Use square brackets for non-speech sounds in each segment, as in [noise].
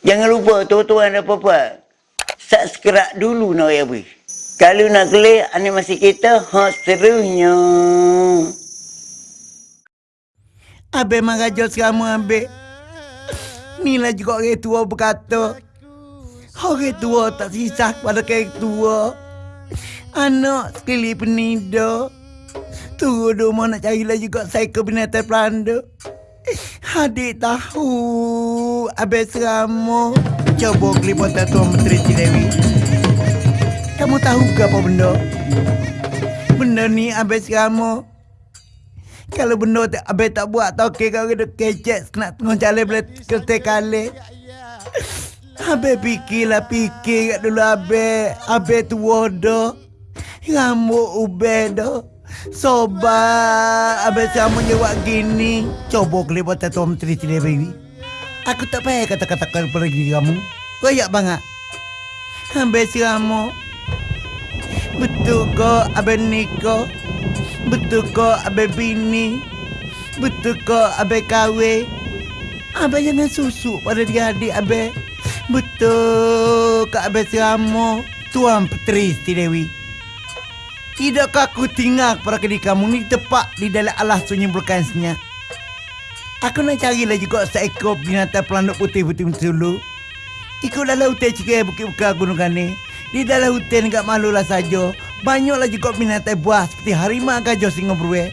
Jangan lupa tuan-tuan dan puan Subscribe dulu nak ya bui. Kalau nak klik animasi kita, hot serunya. Abe mengajak kamu abe. Inilah juga orang tua berkata. Orang tua tak sisa pada orang tua. Anak sekali penida. Tunggu dulu nak carilah juga saya ke binatang pelanda. Adik tahu Abis kamu Coba keliputan Tuan Menteri Cilewi Kamu tahu ke apa benda? Benda ni abis kamu Kalau benda tak abis tak buat tau ke kau kena kecek Nak tengok jalan boleh kereta kali. Abis fikirlah fikir kat dulu abis Abis tua dah. Rambut ubah dah. Sobat, abis kamu jawab gini. Coba kelip buat Tuan Menteri Cina Baby. Aku tak payah kata-kata kepada diri kamu. Koyak banget. Abis kamu. Betul kau abis nikah? Betul kau abis bini? Betul kau abis kahwin? Abis jangan susuk pada dia adik abis. Betul kau abis kamu? Tuan Petri Dewi. Tidakkah aku tinggal kepada kedai kamu ni tepat di dalam alas sunyi berkansnya? Aku nak carilah juga seekor binatang pelanduk putih-putih dulu. Ikut dalam hutan cikgu bukit buka gunung ni. Di dalam hutan enggak malulah saja. Banyaklah juga binatang buah seperti harimau gajah singa beruang.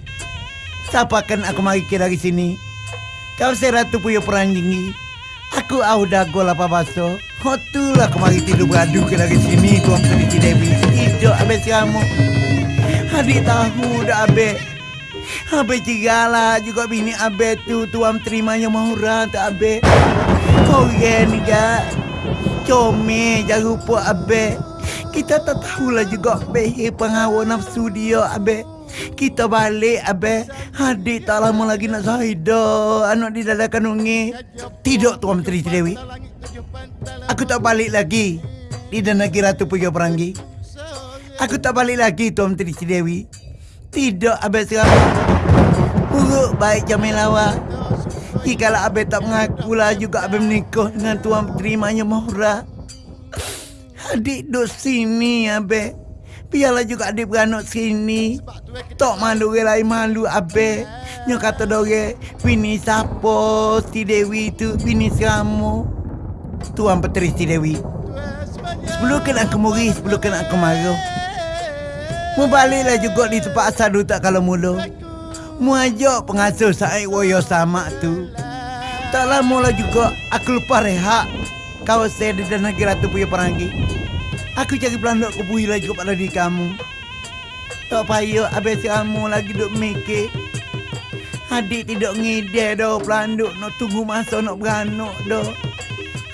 Siapa akan aku mari kira dari sini? Kau saya ratu puyo peranjingi. Aku au dago lapa baso. Hotulah aku mari tidur beradu ke dari sini tuan Putri Dewi. Hidup habis kamu. Adik tahu dah Abe. Abe cigala juga bini Abe tu tuan terimanya mahura tak Abe. Kau ni ga. Come jangan lupa Abe. Kita tak tahulah juga Abe pengawa nafsu dia Abe. Kita balik Abe. Adik tak lama lagi nak Zahida. Anak di dalam kanungi. Tidak tuan Menteri Dewi. Aku tak balik lagi. Di dan negeri Ratu Puyo Peranggi. Aku tak balik lagi Tuan Menteri Cidewi. Tidak Abang sekarang. Buruk baik Jamil Lawa. Jikalau Abang tak mengaku lah juga Abang menikah dengan Tuan Menteri Maya Mahura. Adik duduk sini Abang. Biarlah juga adik beranak sini. Tak malu orang lain malu Abang. Yang kata dore, bini siapa si Dewi tu, bini kamu. Tuan Petri si Dewi. Sebelum kena aku muri, sebelum kena aku marah. Mu baliklah juga di tempat asal dulu tak kalau mula. Mu ajak pengasuh Said Woyo sama tu. Tak lama lah juga aku lupa rehat. Kau saya di dalam negeri Ratu punya perangi. Aku cari pelanduk ke lah juga pada diri kamu. Tak payah habis kamu lagi duduk mikir. Adik tidak ngide dah pelanduk nak tunggu masa nak beranak dah.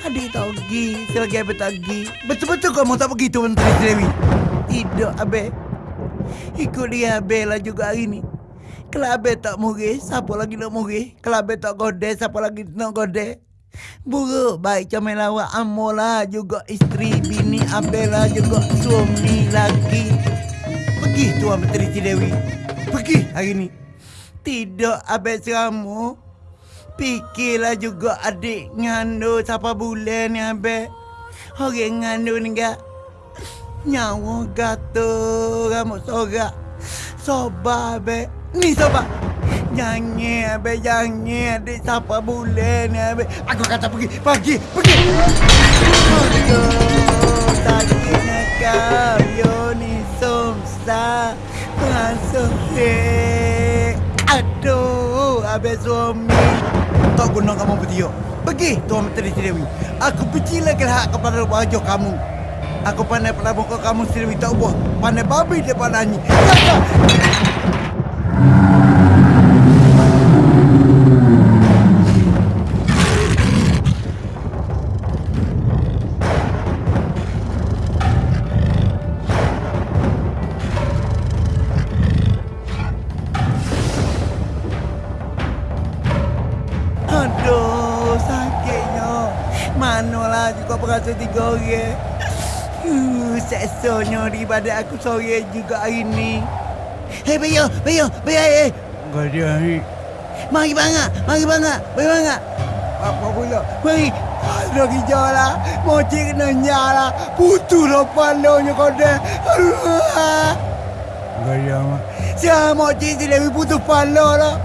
Adik tak pergi, selagi Abang tak pergi. Betul-betul kau mau tak pergi tu Menteri Dewi? Tidak, Abang. Ikut dia Abel lah juga hari ni. Kalau Abel tak murid Siapa lagi nak murid Kalau Abel tak gode Siapa lagi nak gode Buruk baik comel lawak Amolah juga isteri bini Abel lah juga suami lagi. Pergi Tuan Menteri Cidewi Pergi hari ni. Tidak Abel seramu. Fikirlah juga adik ngandu Siapa bulan ni Abel. Orang ngandu ni gak Nyawa gata rambut sorak. Soba be. Ni soba. Jangan abe jangan adik siapa bulan ni abe Aku kata pergi pergi pergi. Aduh tadi nak yo ni somsa Masuk he Aduh abe suami Tak guna kamu bertiup. Pergi Tuan Menteri Dewi. Aku lagi hak kepada wajah kamu Aku pandai pada muka kamu sendiri tak buah. Pandai babi depan nyanyi. Jaga! Aduh, sakitnya. Manalah juga berasa tiga orang. Uh, seksonyo daripada aku sore juga hari ni. Hei, Bayo, Bayo, Bayo, hei. Gak ada hari. Mari bangga, mari bangga, mari bangga. Apa pula? Mari, Aduh hijau lah. Moci kena nyala. Putu lah palonya kau dah. Gaya mah. Siapa moci si Dewi putus palo lah.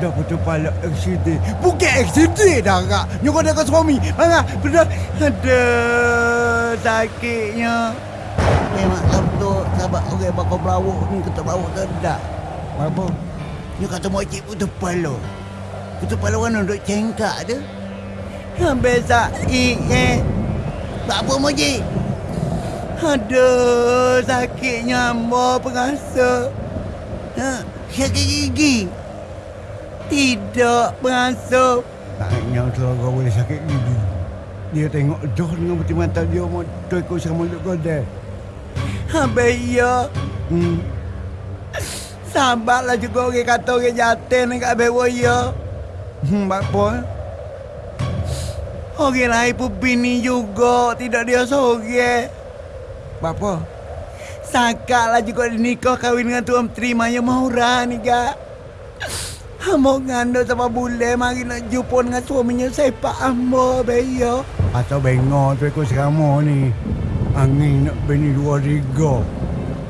Dah putus palo eksidi. Bukan eksidi dah kak. Nyokok dia ke suami. Mana? Benar. Aduh. Sakitnya. Memang betul. Sahabat orang okay, bakal berawak ni. Kata berawak tak. Apa? Dia kata moci putus palo. Putus palo kan duduk cengkak tu. Sampai sakit eh. Tak apa moci. Aduh, sakitnya ambo pengasa. Ha, sakit gigi. Tidak pengasa. Taknya kalau kau boleh sakit gigi. Dia tengok Joh dengan peti mata dia mau tu ikut sama mulut kau dah. Habis ya. Hmm. Sabarlah juga orang kata orang jatuh ni kat bewa ya. Hmm, apa? Orang lain pun bini juga. Tidak dia seorang. Apa? Sakatlah juga dinikah kahwin dengan Tuan Menteri Maya Mahura ni kak. Ambo ngandung sama bule mari nak jumpa dengan suaminya sepak ambo beyo. Atau bengok tu ikut serama ni. Angin nak bini dua tiga.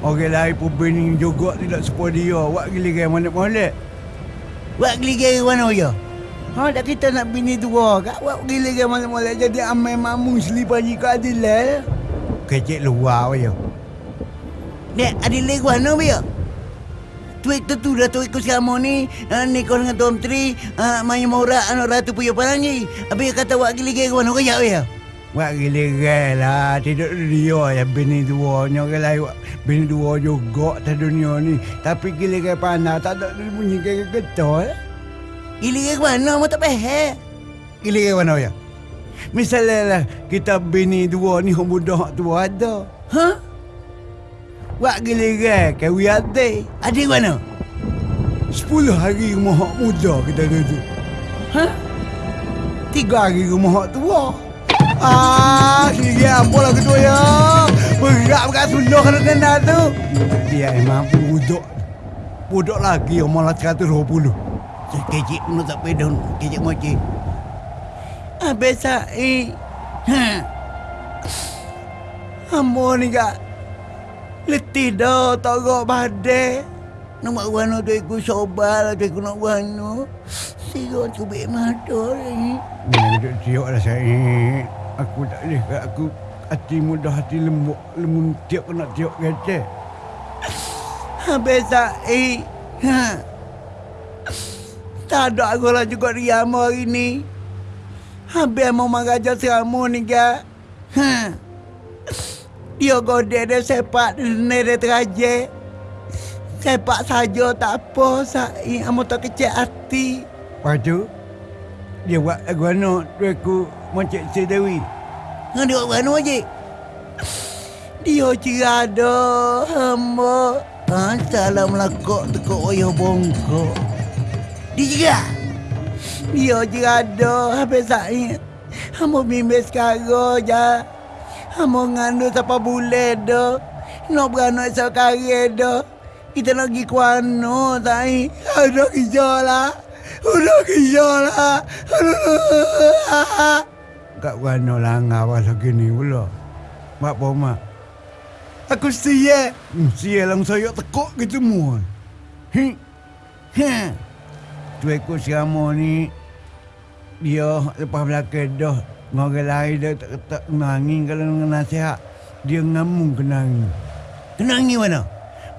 Orang lain pun bini juga tidak sepuh dia. Wak gila kan mana molek. Wak geligir mana ya? Ha tak kita nak bini dua kak. Wak geligir mana boleh jadi amai mamu selipan jika adilal. Kecik luar ya. Nek adilal gua mana beyo? Tuik tu tu tuik ku selama ni uh, Nikah dengan Tuan Menteri uh, Maya Mahura anak Ratu Puyo Parangi Habis dia kata wak geligir gua mana kaya ya? Wak gila lah. Tidak dia yang bini dua. Lain wak bini dua juga atas dunia ni. Tapi gila pandai. Tak ada bunyi kayak getol. Geligir gua mana mau tak pahal. Gila kan mana ya? Misalnya lah kita bini dua ni muda tua ada. Ha? Wak gila kan kawi ada. Adik mana? Sepuluh hari rumah hak muda kita duduk. Ha? Tiga hari rumah hak tua. Ah, kiri apa lah kedua ya? Berat berat suluh kena kena tu. Dia emang budak. Budak lagi umur lah 120. Kecik pun tak pedon, kecik moci. Habis saya. Ha. Ambo ni kak. Letih dah tak gak badai. Nak buat wano tu ikut sobal, tu ikut nak wano. Sigot tu bik mata ni. Ni duduk siok lah saya. Aku tak boleh kat aku hati mudah hati lembut lemun tiap kena tiap kecek. Habis saya. Ha. Tak ada aku lah juga riama hari ni. Habis mau mengajar seramu ni kak. Ha. Dia godek dia sepak ni dia teraje. Sepak saja tak apa. Saya amu tak kecil hati. Lepas tu, dia buat lagu anak tu aku macam si Dewi. Dia buat mana je? Dia cerada hamba. Ha, salah melakok tekuk wayah bongkok. Dia cerah. Dia cerada habis saya. Hamba bimbing sekarang je. Hamba ngandung siapa boleh dah. Nak beranak sekarang dah. Kita nak pergi ke mana, saya? Ada kerja lah. Ada kerja lah. [laughs] Kat mana langgar pasal gini pula. Mak apa mak? Aku siap. Hmm, sial lang saya tekuk gitu semua. Hi. Ha. Tu ekor serama ni dia lepas belakang dah orang lain dia tak tak nangis kalau dengan nasihat dia ngamung kenang Kenangi mana?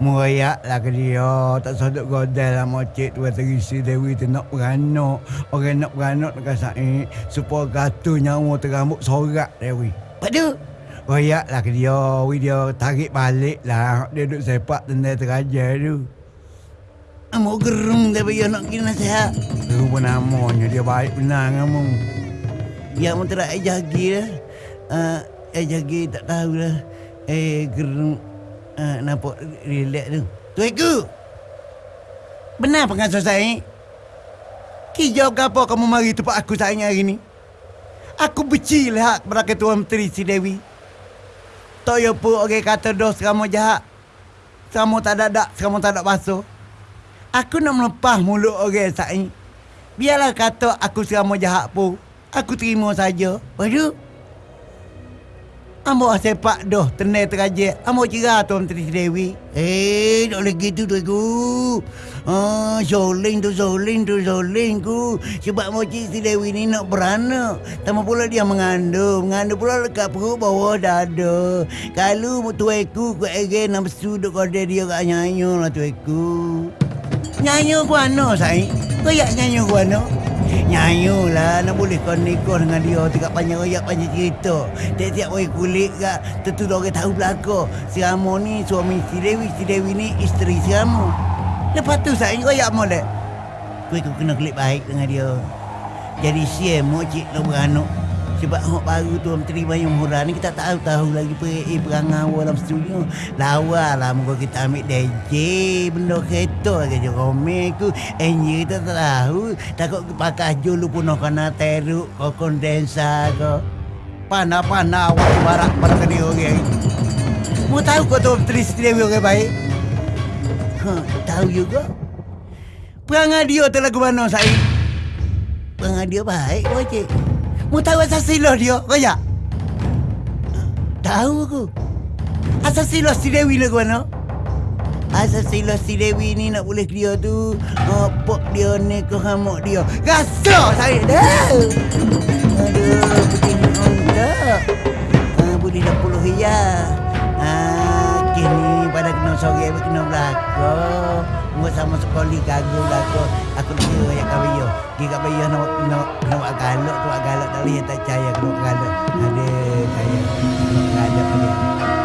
Merayak lah ke dia. Tak sodok godel lah Mocik tu kata risi Dewi. Tu nak beranak. Orang nak beranak nak kasai Supaya kata nyawa terambut sorak Dewi. Padu. Royak lah ke dia. Wi dia tarik balik lah. Dia duduk sepak tenda terajar tu. Amo gerung dia nak kena nasihat. Rupa namanya. Dia baik benar kamu Ya mu terak eh jagi lah. Uh, eh jagi tak tahu lah. Eh gerung uh, nampak relax tu. Tuiku. Benar pengasuh saya? Kijau ke apa kamu mari tempat aku sayang hari ni? Aku benci lihat kepada Ketua Menteri si Dewi. Tak ya pun orang kata dos kamu jahat. Kamu tak ada dak, kamu tak ada basuh. Aku nak melepas mulut orang saya. Biarlah kata aku selama jahat pun. Aku terima saja. Waduh. Ambo sepak doh tenai terajak. Ambo cerah Tuan Menteri Dewi. Eh, tak boleh gitu tu aku. Ah, soling tu soling tu soling ku. Sebab moci si Dewi ni nak beranak. Tambah pula dia mengandung. Mengandung pula dekat perut bawah dada. Kalau tueku ku ege nak sudut kode dia kat nyanyo lah tueku. Nyanyo ku ano, say? Kayak nyanyo ku ano? Nyanyo lah. Nak boleh kau nikah dengan dia. Tidak panjang royak panjang cerita. Tiap-tiap orang kulit kak. Tentu orang tahu belakang Si Ramo ni suami si Dewi. Si Dewi ni isteri si Ramo. Lepas tu saya royak molek. Kau kena klik baik dengan dia. Jadi siap mokcik nak beranak sebab hok baru tu Menteri Bayang Murah ni kita tahu tahu lagi per eh, perangai awal dalam studio. Lawa lah muka kita ambil DJ benda kereta ke je rome ku. Enjin kita tak tahu. Takut pakai julu nak kena teruk kau kondensa kau. Panah-panah awak barak ke dia orang. Mau tahu kau tu Menteri Setiawi orang baik? Ha, tahu juga. Perangai dia tu lagu mana saya? Perangai dia baik, wajib. Mu tahu asal silo dia, kaya? Tahu aku. Asal silo si Dewi lah mana? Asal silo si Dewi ni nak boleh dia tu Apa dia ni ke hamuk dia Rasa saya dah Aduh, begini onda ah, Boleh dah puluh ya ah, Kena sore kena belakang Mua sama sekali gagal belakang Aku nak kira yang kabayo Dia kat bayo nak nak nak buat galak tu buat galak tak boleh tak percaya kena buat galak. Ada saya galak dia.